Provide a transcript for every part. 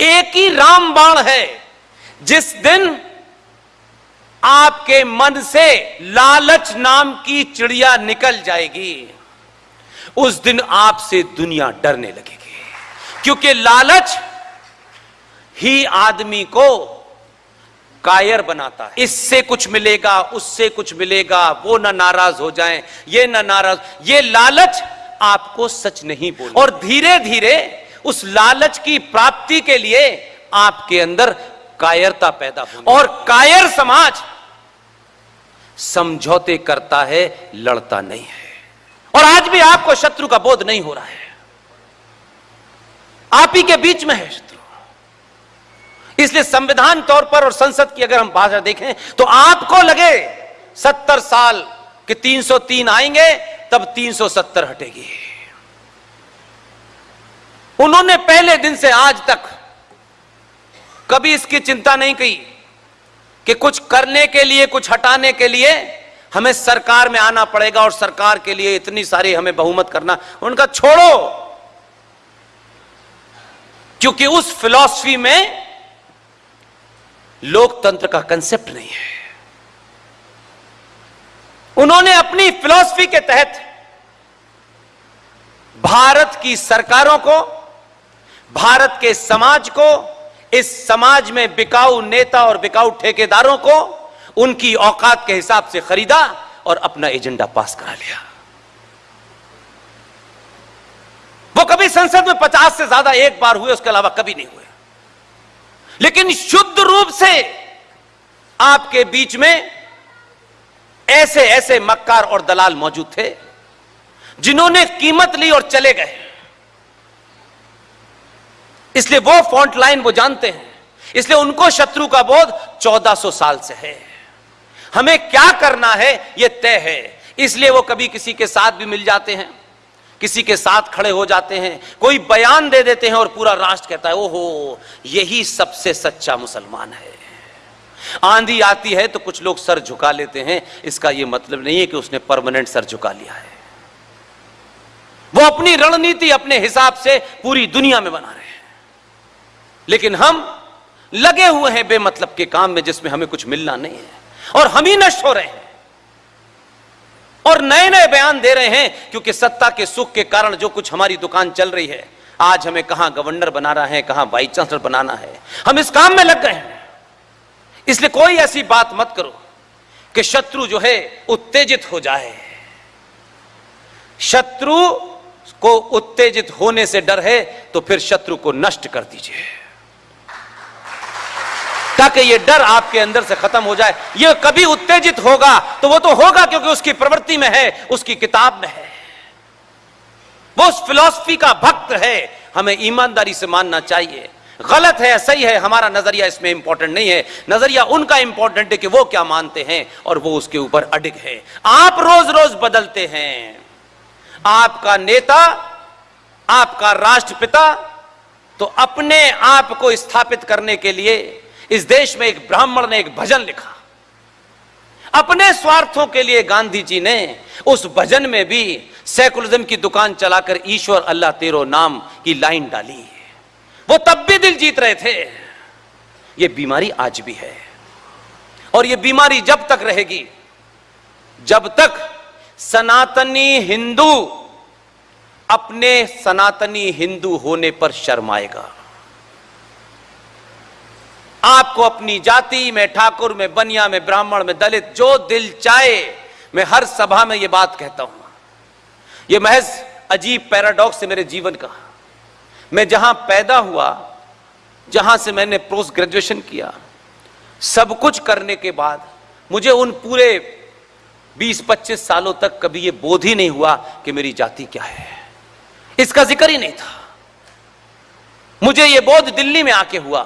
एक ही रामबाण है, जिस दिन आपके मन से लालच नाम की चिड़िया निकल जाएगी, उस दिन आपसे दुनिया डरने लगेगी। क्योंकि लालच ही आदमी को कायर बनाता है। इससे कुछ मिलेगा, उससे कुछ मिलेगा, वो ना नाराज़ हो जाएँ, ये ना नाराज़। ये लालच आपको सच नहीं बोल और धीरे धीरे उस लालच की प्राप्ति के लिए आपके अंदर कायरता पैदा हो और कायर समाज समझौते करता है, लड़ता नहीं है। और आज भी आपको शत्रु का बोध नहीं हो रहा है। आप ही के बीच में है शत्रु। इसलिए संविधान तौर पर और संसद की अगर हम भाषा देखें तो आपको लगे सत्तर साल के 303 आएँगे, तब 370 हटेगी। उन्होंने पहले दिन से आज तक कभी इसकी चिंता नहीं की कि कुछ करने के लिए, कुछ हटाने के लिए हमें सरकार में आना पड़ेगा और सरकार के लिए इतनी सारी हमें बहुमत करना। उनका छोड़ो! क्योंकि उस फिलॉसफी में लोकतंत्र का कंसेप्ट नहीं है। उन्होंने अपनी फिलॉसफी के तहत भारत की सरकारों को भारत के समाज को, इस समाज में बिकाऊ नेता और बिकाऊ ठेकेदारों को, उनकी औकात के हिसाब से खरीदा और अपना एजेंडा पास करा लिया। वो कभी संसद में पचास से ज़्यादा एक बार हुए, उसके अलावा कभी नहीं हुए। लेकिन शुद्ध रूप से आपके बीच में ऐसे ऐसे मक्कार और दलाल मौजूद थे, जिन्होंने कीमत ली और चले गए। इसलिए वो फ्रंट लाइन वो जानते हैं। इसलिए उनको शत्रु का बोध 1400 साल से है। हमें क्या करना है यह तय है। इसलिए वो कभी किसी के साथ भी मिल जाते हैं, किसी के साथ खड़े हो जाते हैं, कोई बयान दे देते हैं और पूरा राष्ट्र कहता है, ओहो, यही सबसे सच्चा मुसलमान है। आंधी आती है तो कुछ लोग सर झुका लेते हैं। इसका यह मतलब नहीं है कि उसने परमानेंट सर झुका लिया है। वो अपनी रणनीति अपने हिसाब से पूरी दुनिया में बना रहे लेकिन हम लगे हुए हैं बेमतलब के काम में जिसमें हमें कुछ मिलना नहीं है। और हम ही नष्ट हो रहे हैं। और नए नए बयान दे रहे हैं, क्योंकि सत्ता के सुख के कारण जो कुछ हमारी दुकान चल रही है, आज हमें कहाँ गवर्नर बनाना है, कहाँ वाइस चांसलर बनाना है, हम इस काम में लग गए हैं। इसलिए कोई ऐसी बात मत करो कि शत्रु जो है, उत्तेजित हो जाए। शत्रु को उत्तेजित होने से डर है तो फिर शत्रु को नष्ट कर दीजिए। ताकि ये डर आपके अंदर से खत्म हो जाए। ये कभी उत्तेजित होगा तो वो तो होगा क्योंकि उसकी प्रवृत्ति में है, उसकी किताब में है। वो उस फिलॉसफी का भक्त है। हमें ईमानदारी से मानना चाहिए। गलत है, सही है, हमारा नज़रिया इसमें इंपॉर्टेंट नहीं है। नज़रिया उनका इंपॉर्टेंट है कि वो क्या मानते हैं, और वो उसके ऊपर अडिग है। आप रोज रोज बदलते हैं। आपका नेता, आपका राष्ट्रपिता तो अपने आप को स्थापित करने के लिए इस देश में एक ब्राह्मण ने एक भजन लिखा। अपने स्वार्थों के लिए गांधी जी ने उस भजन में भी सेकुलरिज्म की दुकान चलाकर ईश्वर अल्लाह तेरो नाम की लाइन डाली। वो तब भी दिल जीत रहे थे। ये बीमारी आज भी है। और ये बीमारी जब तक रहेगी, जब तक सनातनी हिंदू अपने सनातनी हिंदू होने पर शर्माएगा। आपको अपनी जाति में, ठाकुर में, बनिया में, ब्राह्मण में, दलित, जो दिल चाहे, मैं हर सभा में यह बात कहता हूँ। यह महज अजीब पैराडॉक्स है मेरे जीवन का। मैं जहाँ पैदा हुआ, जहाँ से मैंने पोस्ट ग्रेजुएशन किया, सब कुछ करने के बाद मुझे उन पूरे 20-25 सालों तक कभी यह बोध ही नहीं हुआ कि मेरी जाति क्या है। इसका ज़िक्र ही नहीं था। मुझे यह बोध दिल्ली में आके हुआ।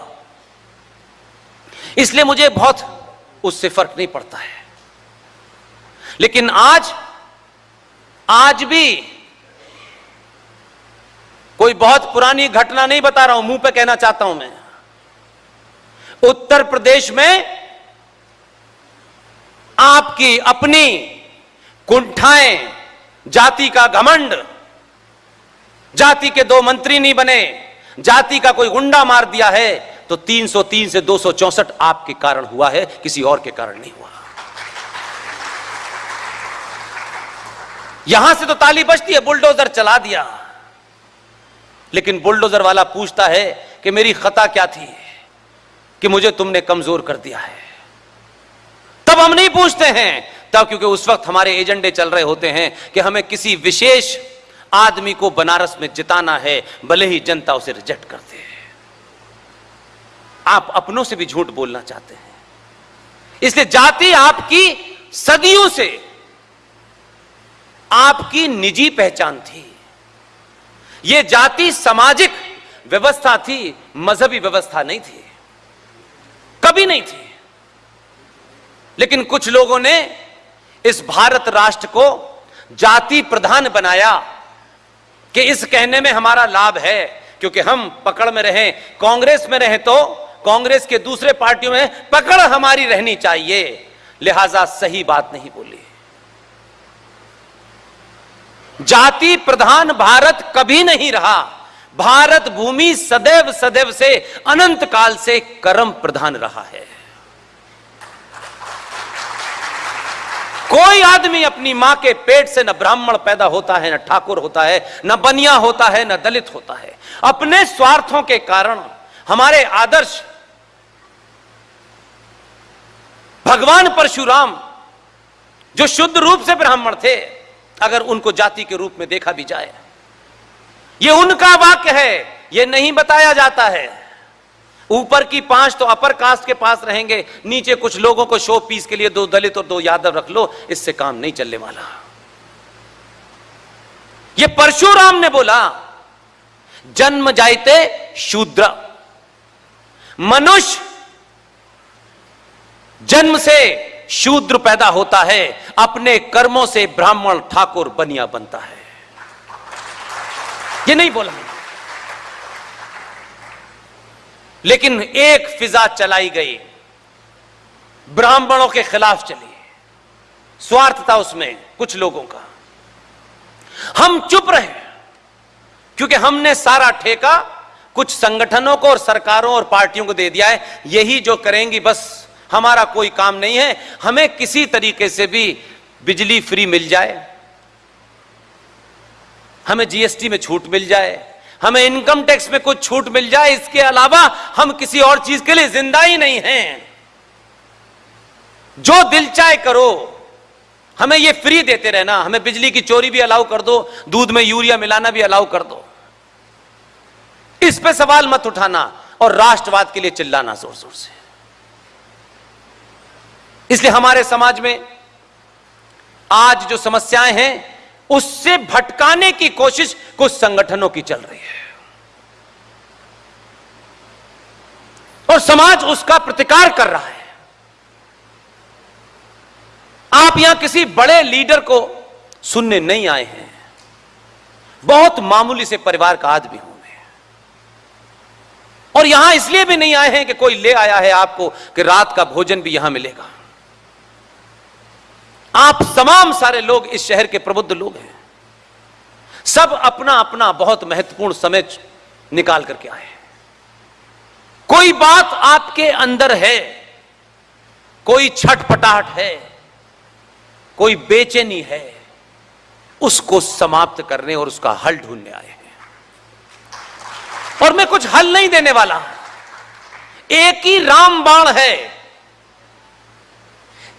इसलिए मुझे बहुत उससे फ़र्क नहीं पड़ता है। लेकिन आज आज भी कोई बहुत पुरानी घटना नहीं बता रहा हूँ, मुँह पे कहना चाहता हूँ मैं। उत्तर प्रदेश में आपकी अपनी कुंठाएँ, जाति का घमंड, जाति के दो मंत्री नहीं बने, जाति का कोई गुंडा मार दिया है तो 303 से दो आपके कारण हुआ है, किसी और के कारण नहीं हुआ। यहाँ से तो ताली बजती है, बुलडोजर चला दिया। लेकिन बुलडोजर वाला पूछता है कि मेरी खता क्या थी, कि मुझे तुमने कमज़ोर कर दिया है। तब हम नहीं पूछते हैं, तब क्योंकि उस वक्त हमारे एजेंडे चल रहे होते हैं कि हमें किसी विशेष आदमी को बनारस में जिताना है, भले ही जनता उसे रिजेक्ट करते हैं आप अपनों से भी झूठ बोलना चाहते हैं। इसलिए जाति आपकी सदियों से आपकी निजी पहचान थी। यह जाति सामाजिक व्यवस्था थी, मजहबी व्यवस्था नहीं थी। कभी नहीं थी। लेकिन कुछ लोगों ने इस भारत राष्ट्र को जाति प्रधान बनाया कि इस कहने में हमारा लाभ है, क्योंकि हम पकड़ में रहें, कांग्रेस में रहें तो कांग्रेस के दूसरे पार्टियों में पकड़ हमारी रहनी चाहिए। लिहाजा सही बात नहीं बोली। जाति प्रधान भारत कभी नहीं रहा। भारत भूमि सदैव सदैव से अनंत काल से कर्म प्रधान रहा है। कोई आदमी अपनी माँ के पेट से न ब्राह्मण पैदा होता है, न ठाकुर होता है, न बनिया होता है, न दलित होता है। अपने स्वार्थों के कारण हमारे आदर्श भगवान परशुराम, जो शुद्ध रूप से ब्राह्मण थे, अगर उनको जाति के रूप में देखा भी जाए। ये उनका वाक्य है, ये नहीं बताया जाता है। ऊपर की पाँच तो अपर कास्ट के पास रहेंगे, नीचे कुछ लोगों को शो पीस के लिए दो दलित और दो यादव रख लो, इससे काम नहीं चलने वाला। ये परशुराम ने बोला, जन्म जायते शूद्र, मनुष्य जन्म से शूद्र पैदा होता है, अपने कर्मों से ब्राह्मण ठाकुर बनिया बनता है। ये नहीं बोला लेकिन एक फिजा चलाई गई। ब्राह्मणों के खिलाफ चली। स्वार्थ था उसमें कुछ लोगों का। हम चुप रहे, क्योंकि हमने सारा ठेका कुछ संगठनों को और सरकारों और पार्टियों को दे दिया है। यही जो करेंगी बस। हमारा कोई काम नहीं है, हमें किसी तरीके से भी बिजली फ्री मिल जाए, हमें जीएसटी में छूट मिल जाए, हमें इनकम टैक्स में कुछ छूट मिल जाए, इसके अलावा हम किसी और चीज़ के लिए ज़िंदा ही नहीं हैं। जो दिल चाहे करो, हमें ये फ्री देते रहना, हमें बिजली की चोरी भी अलाउ कर दो, दूध में यूरिया मिलाना भी अलाउ कर दो। इस पे सवाल मत उठाना और राष्ट्रवाद के लिए चिल्लाना ज़ोर ज़ोर से। इसलिए हमारे समाज में आज जो समस्याएँ हैं, उससे भटकाने की कोशिश कुछ संगठनों की चल रही है। और समाज उसका प्रतिकार कर रहा है। आप यहाँ किसी बड़े लीडर को सुनने नहीं आए हैं। बहुत मामूली से परिवार का आदमी होंगे और यहाँ इसलिए भी नहीं आए हैं कि कोई ले आया है आपको कि रात का भोजन भी यहाँ मिलेगा। आप तमाम सारे लोग इस शहर के प्रबुद्ध लोग हैं। सब अपना अपना बहुत महत्वपूर्ण समय निकाल करके आए हैं। कोई बात आपके अंदर है, कोई छटपटाहट है, कोई बेचैनी है, उसको समाप्त करने और उसका हल ढूँढने आए हैं। और मैं कुछ हल नहीं देने वाला। एक ही रामबाण है,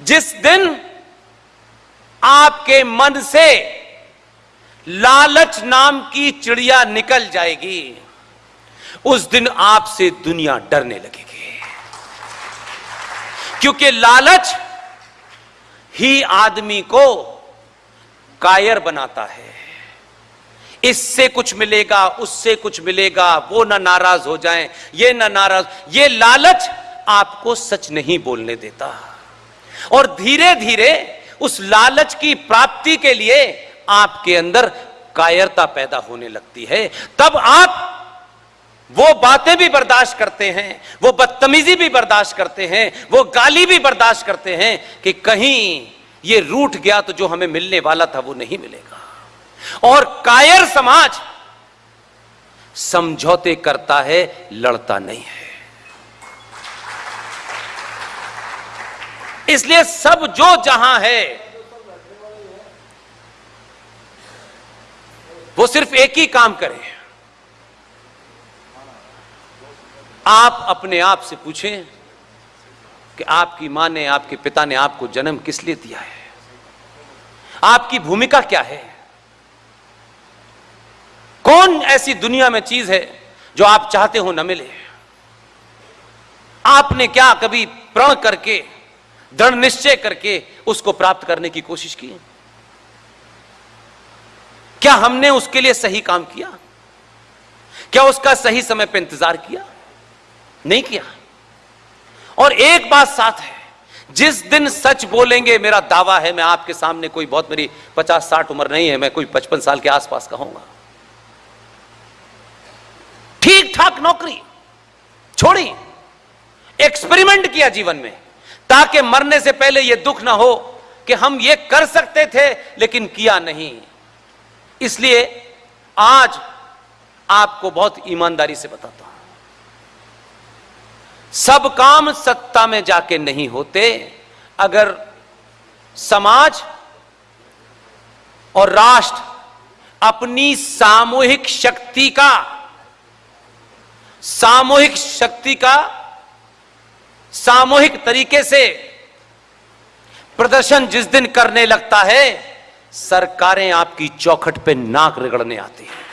जिस दिन आपके मन से लालच नाम की चिड़िया निकल जाएगी। उस दिन आपसे दुनिया डरने लगेगी। क्योंकि लालच ही आदमी को कायर बनाता है। इससे कुछ मिलेगा, उससे कुछ मिलेगा, वो ना नाराज़ हो जाएँ, ये ना नाराज़। ये लालच आपको सच नहीं बोलने देता। और धीरे धीरे उस लालच की प्राप्ति के लिए आपके अंदर कायरता पैदा होने लगती है। तब आप वो बातें भी बर्दाश्त करते हैं, वो बदतमीजी भी बर्दाश्त करते हैं, वो गाली भी बर्दाश्त करते हैं कि कहीं ये रूठ गया तो जो हमें मिलने वाला था वो नहीं मिलेगा। और कायर समाज समझौते करता है, लड़ता नहीं है। इसलिए सब जो जहाँ है, वो सिर्फ़ एक ही काम करे। आप अपने आप से पूछें कि आपकी माँ ने, आपके पिता ने आपको जन्म किस लिए दिया है? आपकी भूमिका क्या है? कौन ऐसी दुनिया में चीज़ है जो आप चाहते हो न मिले? आपने क्या कभी प्रण करके दृढ़ निश्चय करके उसको प्राप्त करने की कोशिश की। क्या हमने उसके लिए सही काम किया? क्या उसका सही समय पर इंतज़ार किया? नहीं किया। और एक बात साथ है, जिस दिन सच बोलेंगे, मेरा दावा है, मैं आपके सामने कोई बहुत मेरी पचास साठ उम्र नहीं है, मैं कोई पचपन साल के आसपास का ठीक ठाक नौकरी, छोड़ी, एक्सपेरिमेंट किया जीवन में। ताकि मरने से पहले यह दुख ना हो कि हम ये कर सकते थे, लेकिन किया नहीं। इसलिए आज आपको बहुत ईमानदारी से बताता हूँ। सब काम सत्ता में जाके नहीं होते। अगर समाज और राष्ट्र अपनी सामूहिक शक्ति का, सामूहिक शक्ति का सामूहिक तरीके से प्रदर्शन जिस दिन करने लगता है, सरकारें आपकी चौखट पे नाक रगड़ने आती हैं।